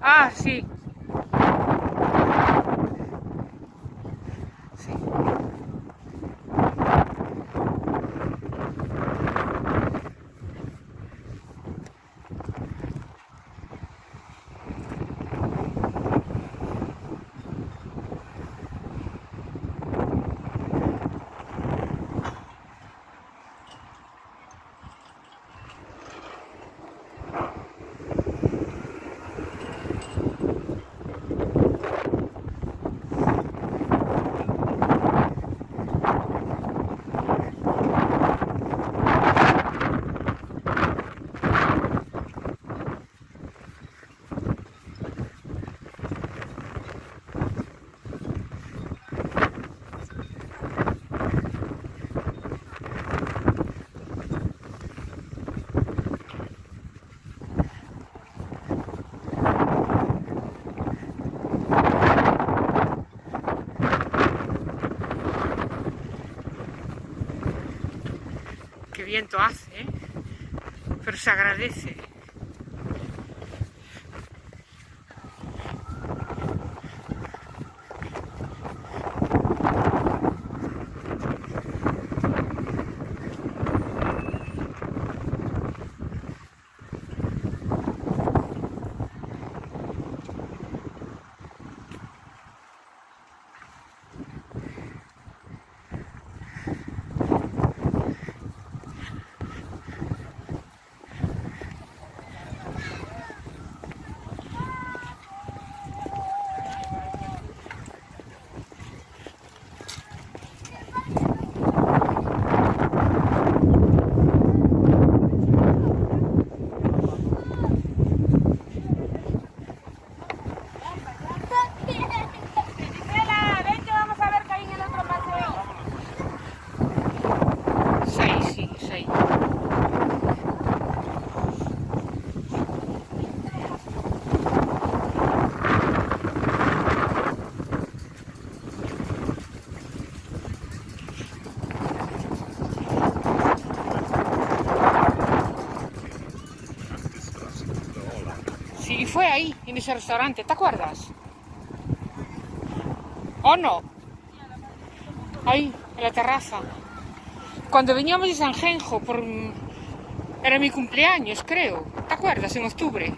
Ah, sí. Viento hace, ¿eh? pero se agradece. Ese restaurante, ¿te acuerdas? ¿O no? Ahí, en la terraza. Cuando veníamos de San Genjo, por... era mi cumpleaños, creo. ¿Te acuerdas? En octubre.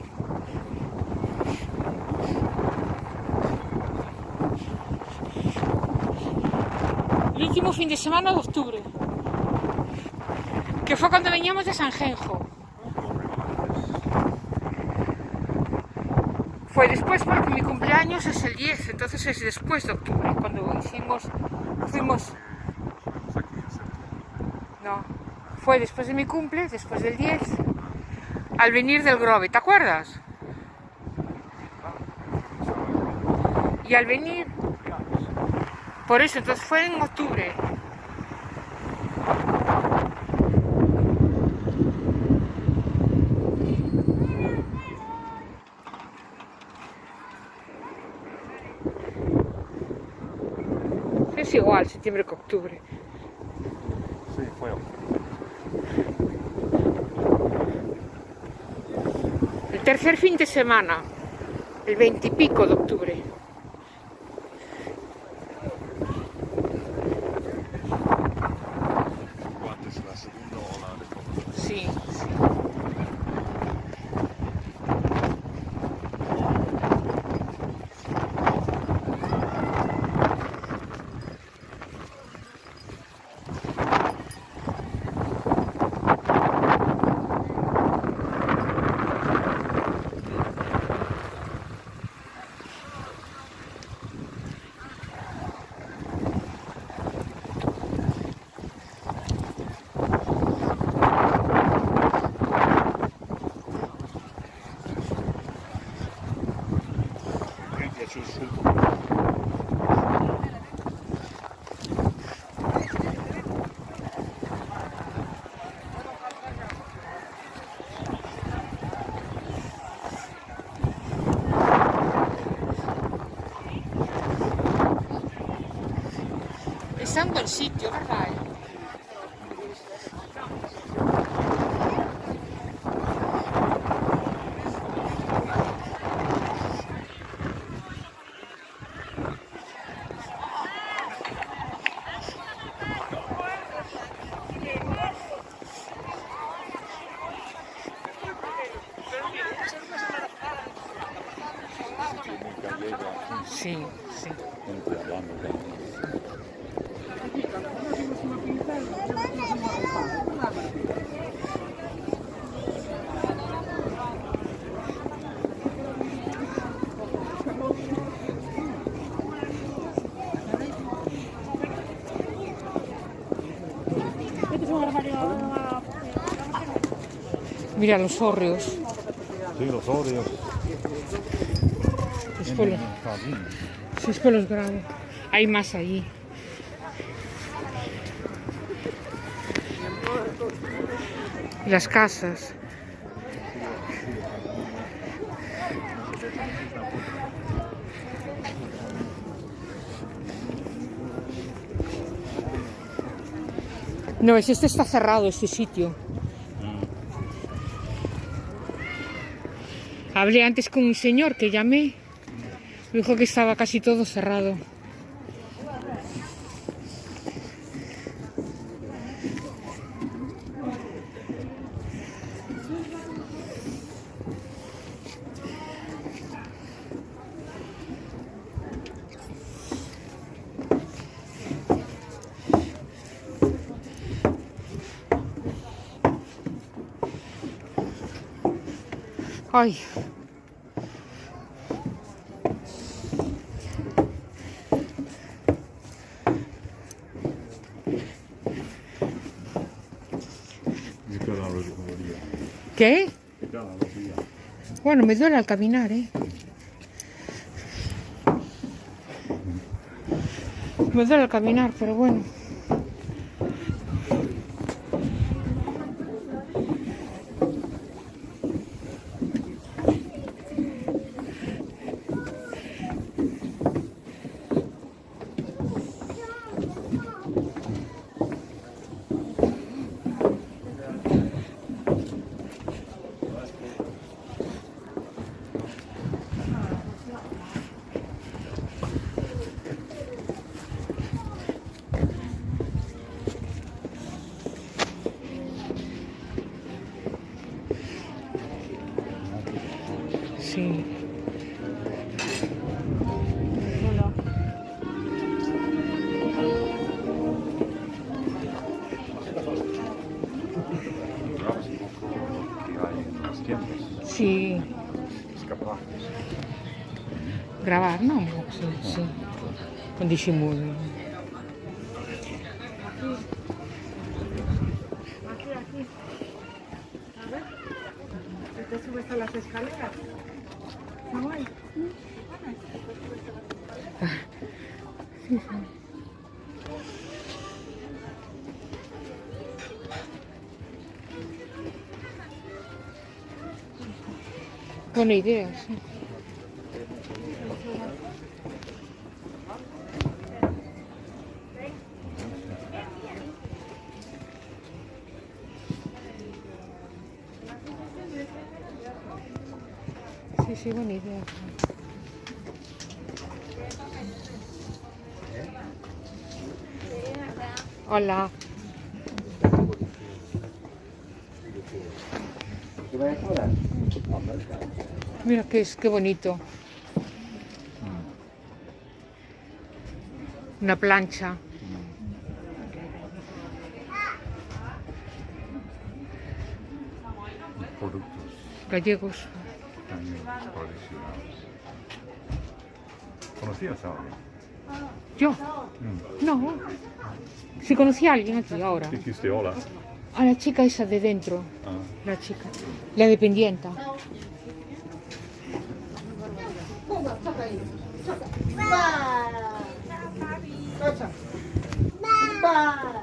El último fin de semana de octubre. Que fue cuando veníamos de San Fue después porque mi cumpleaños es el 10, entonces es después de octubre, cuando hicimos, fuimos... No, fue después de mi cumple, después del 10, al venir del Grove, ¿te acuerdas? Y al venir, por eso, entonces fue en octubre. Es igual, septiembre que octubre. Sí, fue. El tercer fin de semana, el veintipico de octubre. Antes la segunda ola de COVID. Sí, sí. Mi è piaciuto. Está en buen sitio, ¿verdad? Mica llega Sí, sí. gente hablando de Mira los hórreos. Sí, los óleos. Después, los- después los grabo. Hay más allí. Las casas. No, es este está cerrado, este sitio. Hablé antes con un señor que llamé. Me dijo que estaba casi todo cerrado. Ay. ¿Qué? Bueno, me duele al caminar, ¿eh? Me duele al caminar, pero bueno. Grabar, no? Sí, sí. Con disimulo. Aquí, aquí. A ver. Te subes a las escaleras. No hay. Buena idea, sí. Sí, sí, buena idea. Hola. Mira qué es, qué bonito. Una plancha. Productos Gallegos. ¿Conocías a alguien? Yo. Mm. No. Si conocí a alguien aquí ahora. Dijiste hola. A la chica esa de dentro. Ah, La chica. La dependienta. Mira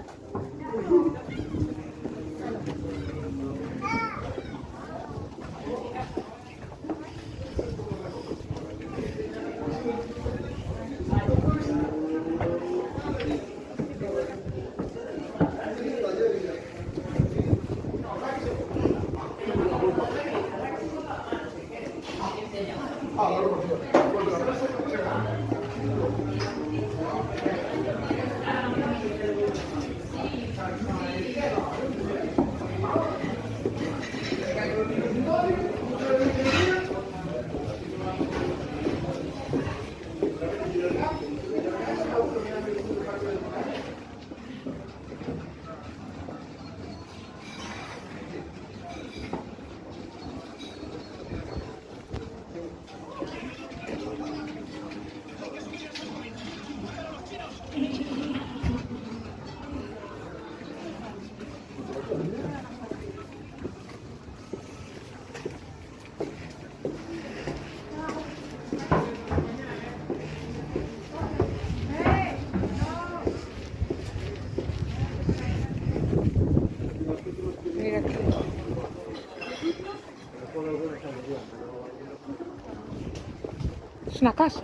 es una casa.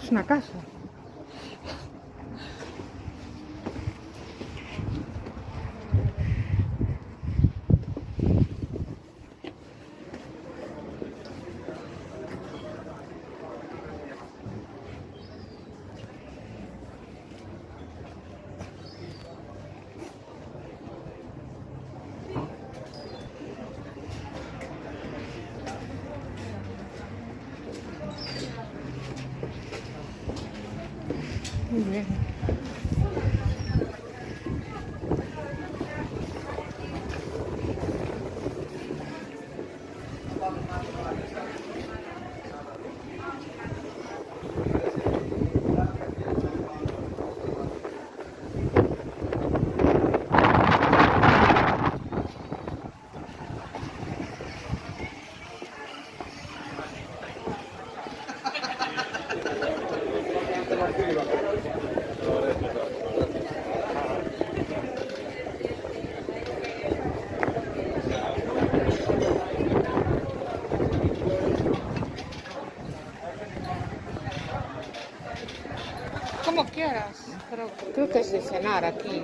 Es una casa. 你练 pero creo que es de cenar aquí.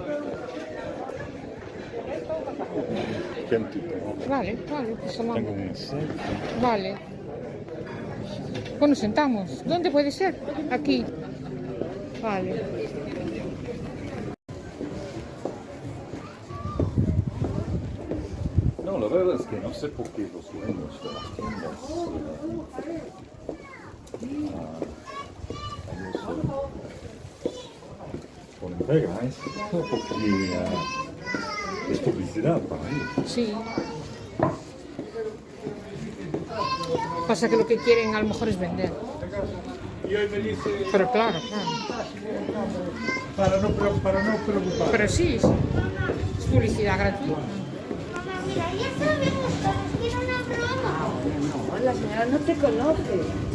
Vale, vale, pues tomamos. Vale. Pues nos sentamos. ¿Dónde puede ser? Aquí. Vale. No, la verdad es que no sé por qué los dueños de las tiendas eh, ah, ellos, eh, ponen pega a eso, porque ah, es publicidad para ellos. Sí. Pasa que lo que quieren a lo mejor es vender. Pero claro, claro. Para no, pre- para no preocupar. Pero sí, es es publicidad gratuita. Mamá, mira, ya sabemos que tiene una broma. No, la señora no te conoce.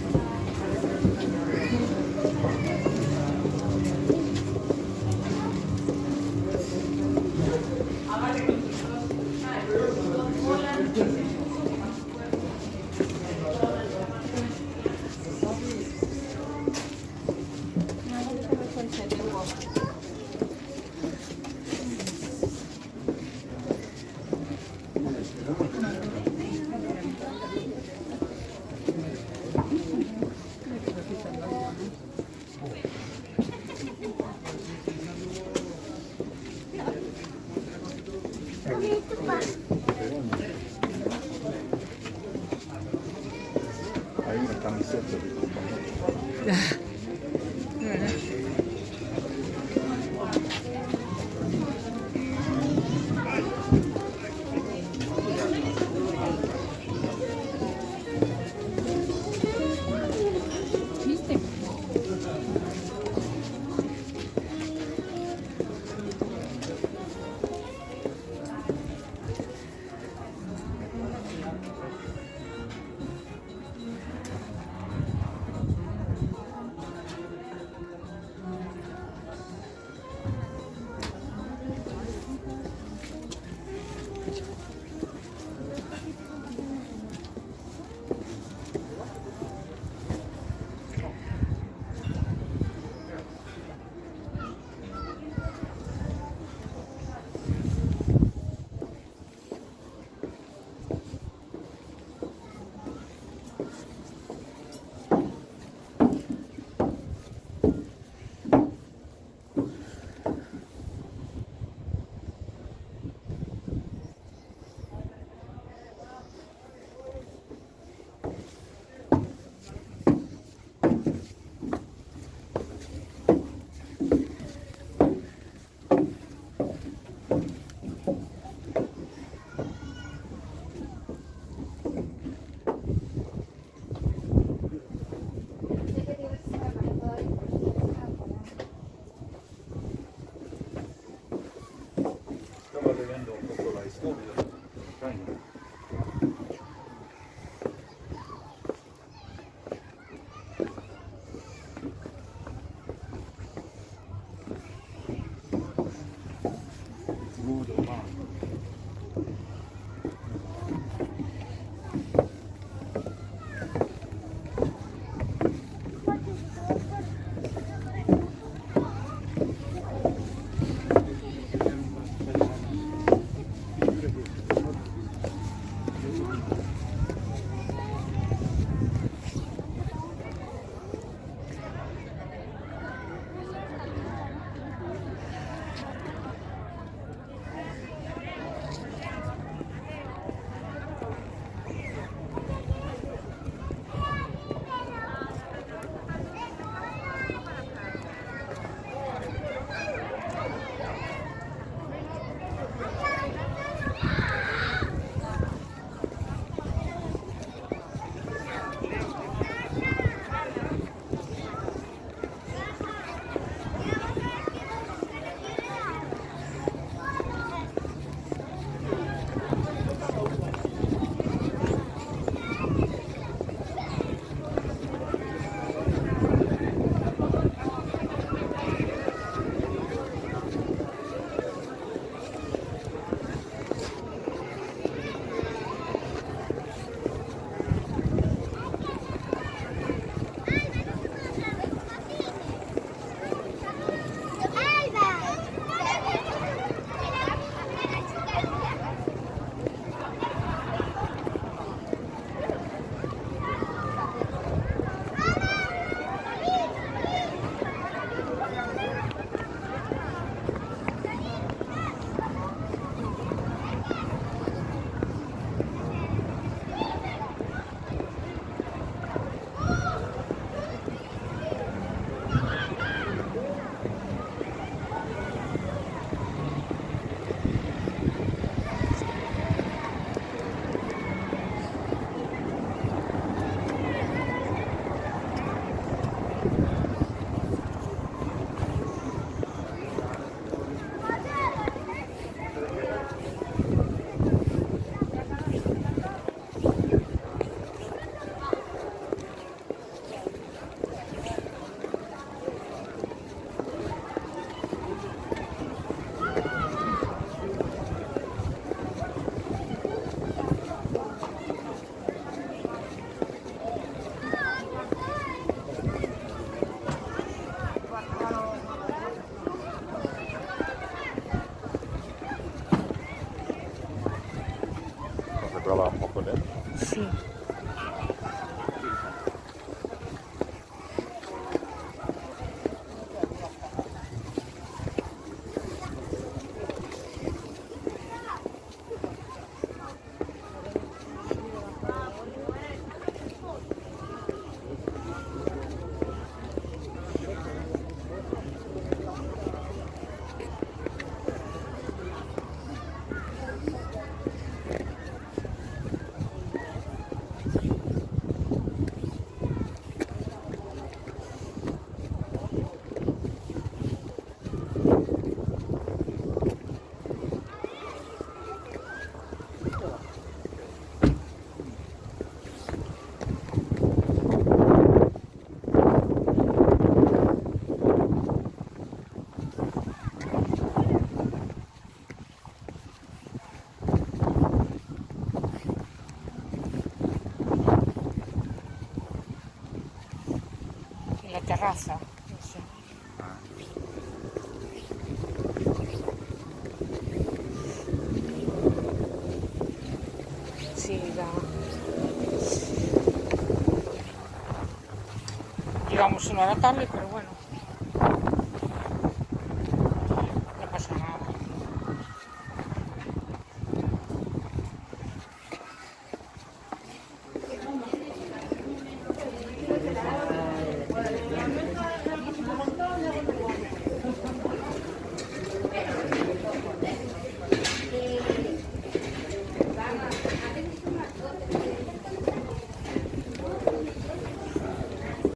Llegamos una hora tarde, pero bueno.